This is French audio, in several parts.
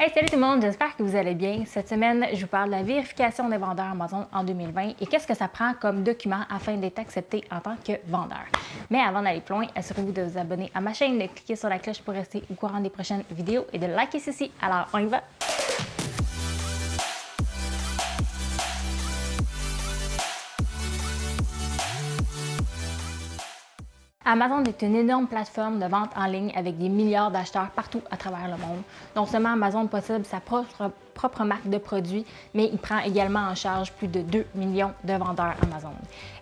Hey, salut tout le monde, j'espère que vous allez bien. Cette semaine, je vous parle de la vérification des vendeurs Amazon en 2020 et qu'est-ce que ça prend comme document afin d'être accepté en tant que vendeur. Mais avant d'aller plus loin, assurez-vous de vous abonner à ma chaîne, de cliquer sur la cloche pour rester au courant des prochaines vidéos et de liker ceci. Alors, on y va! Amazon est une énorme plateforme de vente en ligne avec des milliards d'acheteurs partout à travers le monde. Non seulement Amazon possède sa propre, marque de produits, mais il prend également en charge plus de 2 millions de vendeurs Amazon.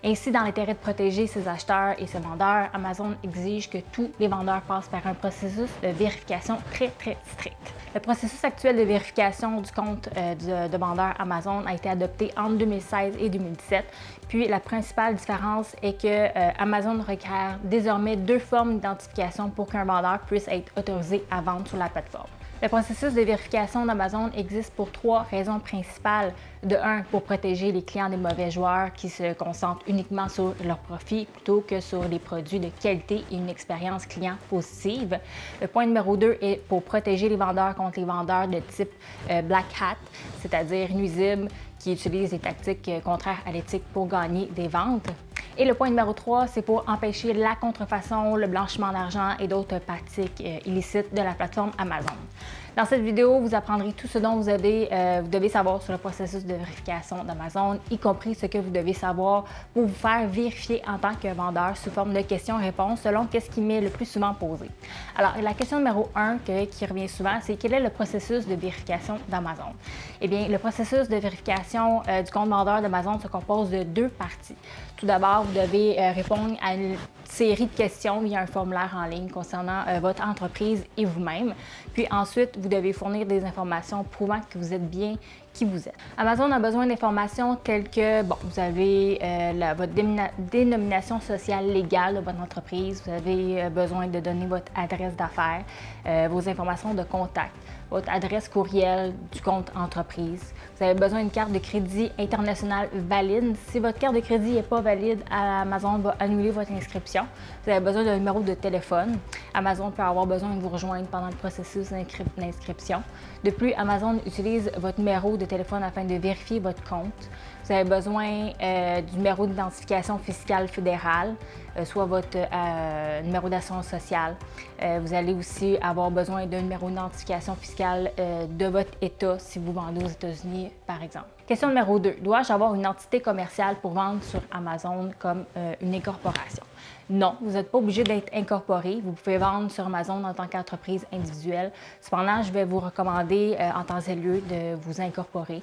Ainsi, dans l'intérêt de protéger ses acheteurs et ses vendeurs, Amazon exige que tous les vendeurs passent par un processus de vérification très, très strict. Le processus actuel de vérification du compte euh, de, de vendeur Amazon a été adopté entre 2016 et 2017. Puis la principale différence est que euh, Amazon requiert désormais deux formes d'identification pour qu'un vendeur puisse être autorisé à vendre sur la plateforme. Le processus de vérification d'Amazon existe pour trois raisons principales. De un, pour protéger les clients des mauvais joueurs qui se concentrent uniquement sur leur profit plutôt que sur les produits de qualité et une expérience client positive. Le point numéro deux est pour protéger les vendeurs contre les vendeurs de type euh, Black Hat, c'est-à-dire nuisibles, qui utilisent des tactiques euh, contraires à l'éthique pour gagner des ventes. Et le point numéro 3, c'est pour empêcher la contrefaçon, le blanchiment d'argent et d'autres pratiques euh, illicites de la plateforme Amazon. Dans cette vidéo, vous apprendrez tout ce dont vous, euh, vous devez savoir sur le processus de vérification d'Amazon, y compris ce que vous devez savoir pour vous faire vérifier en tant que vendeur sous forme de questions-réponses selon ce qui m'est le plus souvent posé. Alors, la question numéro 1 qui revient souvent, c'est quel est le processus de vérification d'Amazon? Eh bien, le processus de vérification euh, du compte vendeur d'Amazon se compose de deux parties. Tout d'abord, vous devez euh, répondre à série de questions via un formulaire en ligne concernant euh, votre entreprise et vous-même. Puis ensuite, vous devez fournir des informations prouvant que vous êtes bien qui vous êtes. Amazon a besoin d'informations telles que, bon, vous avez euh, votre dénomination sociale légale de votre entreprise, vous avez euh, besoin de donner votre adresse d'affaires, vos informations de contact, votre adresse courriel du compte entreprise. Vous avez besoin d'une carte de crédit internationale valide. Si votre carte de crédit n'est pas valide, Amazon va annuler votre inscription. Vous avez besoin d'un numéro de téléphone. Amazon peut avoir besoin de vous rejoindre pendant le processus d'inscription. De plus, Amazon utilise votre numéro de téléphone afin de vérifier votre compte. Vous avez besoin euh, du numéro d'identification fiscale fédérale, euh, soit votre euh, numéro d'assurance sociale. vous allez aussi avoir besoin d'un numéro d'identification fiscale de votre État si vous vendez aux États-Unis, par exemple. Question numéro 2. Dois-je avoir une entité commerciale pour vendre sur Amazon comme une incorporation? Non, vous n'êtes pas obligé d'être incorporé. Vous pouvez vendre sur Amazon en tant qu'entreprise individuelle. Cependant, je vais vous recommander en temps et lieu de vous incorporer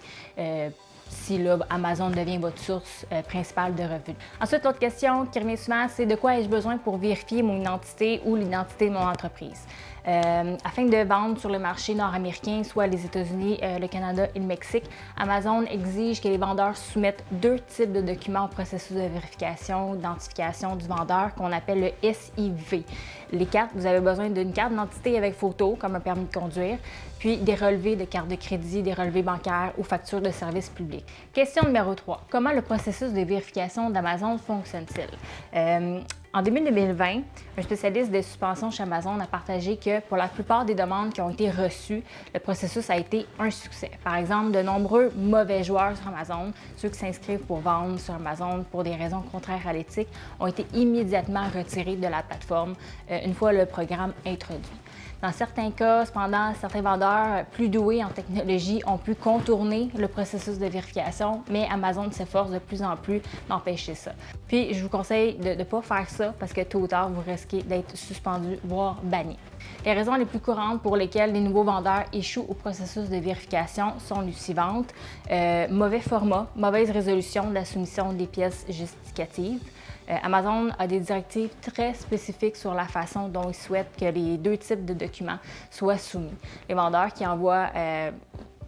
si là, Amazon devient votre source euh, principale de revenus. Ensuite, l'autre question qui revient souvent, c'est de quoi ai-je besoin pour vérifier mon identité ou l'identité de mon entreprise? Euh, afin de vendre sur le marché nord-américain, soit les États-Unis, euh, le Canada et le Mexique, Amazon exige que les vendeurs soumettent deux types de documents au processus de vérification, d'identification du vendeur qu'on appelle le SIV. Les cartes, vous avez besoin d'une carte d'identité avec photo, comme un permis de conduire, puis des relevés de carte de crédit, des relevés bancaires ou factures de services publics. Question numéro 3. Comment le processus de vérification d'Amazon fonctionne-t-il? Euh, en début 2020, un spécialiste des suspensions chez Amazon a partagé que pour la plupart des demandes qui ont été reçues, le processus a été un succès. Par exemple, de nombreux mauvais joueurs sur Amazon, ceux qui s'inscrivent pour vendre sur Amazon pour des raisons contraires à l'éthique, ont été immédiatement retirés de la plateforme euh, une fois le programme introduit. Dans certains cas, cependant, certains vendeurs plus doués en technologie ont pu contourner le processus de vérification, mais Amazon s'efforce de plus en plus d'empêcher ça. Puis, je vous conseille de ne pas faire ça parce que tôt ou tard, vous risquez d'être suspendu, voire banni. Les raisons les plus courantes pour lesquelles les nouveaux vendeurs échouent au processus de vérification sont les suivantes. Euh, mauvais format, mauvaise résolution de la soumission des pièces justificatives, euh, Amazon a des directives très spécifiques sur la façon dont ils souhaitent que les deux types de documents soient soumis. Les vendeurs qui envoient euh,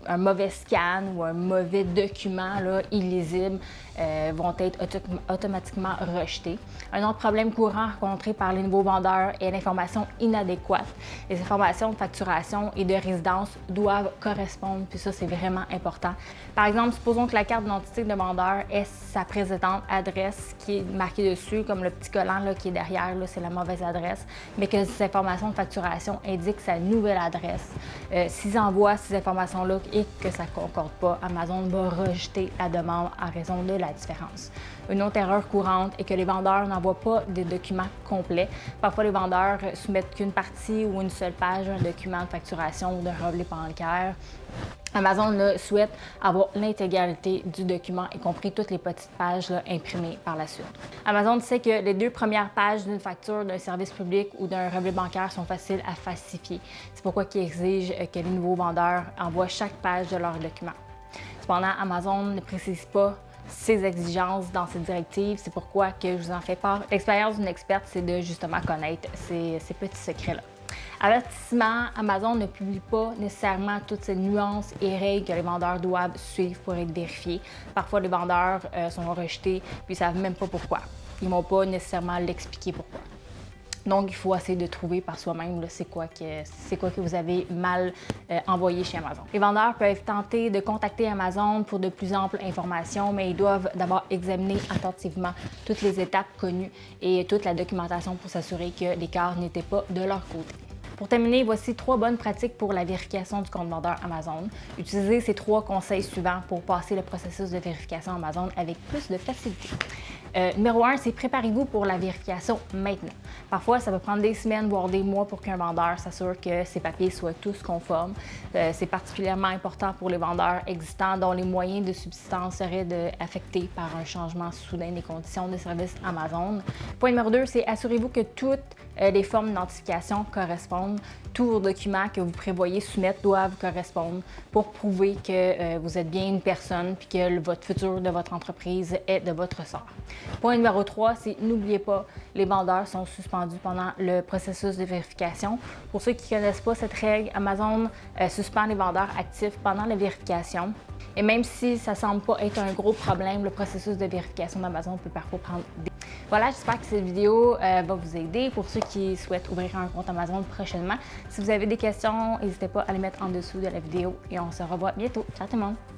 un mauvais scan ou un mauvais document là, illisible euh, vont être automatiquement rejetés. Un autre problème courant rencontré par les nouveaux vendeurs est l'information inadéquate. Les informations de facturation et de résidence doivent correspondre, puis ça, c'est vraiment important. Par exemple, supposons que la carte d'identité de vendeur est sa précédente adresse qui est marquée dessus, comme le petit collant là, qui est derrière, c'est la mauvaise adresse, mais que ces informations de facturation indiquent sa nouvelle adresse. Euh, S'ils envoient ces informations-là et que ça ne concorde pas, Amazon va rejeter la demande en raison de la différence. Une autre erreur courante est que les vendeurs n'envoient pas des documents complets. Parfois, les vendeurs soumettent qu'une partie ou une seule page d'un document de facturation ou d'un relevé bancaire. Amazon souhaite avoir l'intégralité du document, y compris toutes les petites pages imprimées par la suite. Amazon sait que les deux premières pages d'une facture d'un service public ou d'un relevé bancaire sont faciles à falsifier. C'est pourquoi ils exigent que les nouveaux vendeurs envoient chaque page de leur document. Cependant, Amazon ne précise pas ces exigences dans cette directive. C'est pourquoi je vous en fais part. L'expérience d'une experte, c'est de justement connaître ces petits secrets-là. Avertissement, Amazon ne publie pas nécessairement toutes ces nuances et règles que les vendeurs doivent suivre pour être vérifiés. Parfois, les vendeurs euh, sont rejetés puis ils ne savent même pas pourquoi. Ils ne vont pas nécessairement l'expliquer pourquoi. Donc, il faut essayer de trouver par soi-même c'est quoi, que, quoi que vous avez mal euh, envoyé chez Amazon. Les vendeurs peuvent tenter de contacter Amazon pour de plus amples informations, mais ils doivent d'abord examiner attentivement toutes les étapes connues et toute la documentation pour s'assurer que l'écart n'était pas de leur côté. Pour terminer, voici trois bonnes pratiques pour la vérification du compte vendeur Amazon. Utilisez ces trois conseils suivants pour passer le processus de vérification Amazon avec plus de facilité. Euh, numéro un, c'est préparez-vous pour la vérification maintenant. Parfois, ça peut prendre des semaines, voire des mois pour qu'un vendeur s'assure que ses papiers soient tous conformes. Euh, c'est particulièrement important pour les vendeurs existants dont les moyens de subsistance seraient affectés par un changement soudain des conditions de service Amazon. Point numéro deux, c'est assurez-vous que toutes euh, les formes d'identification correspondent. Tous vos documents que vous prévoyez soumettre doivent correspondre pour prouver que vous êtes bien une personne puis que votre futur de votre entreprise est de votre sort. Point numéro 3, c'est n'oubliez pas, les vendeurs sont suspendus pendant le processus de vérification. Pour ceux qui ne connaissent pas cette règle, Amazon euh, suspend les vendeurs actifs pendant la vérification. Et même si ça ne semble pas être un gros problème, le processus de vérification d'Amazon peut parfois prendre des... Voilà, j'espère que cette vidéo euh, va vous aider pour ceux qui souhaitent ouvrir un compte Amazon prochainement. Si vous avez des questions, n'hésitez pas à les mettre en dessous de la vidéo et on se revoit bientôt. Ciao tout le monde!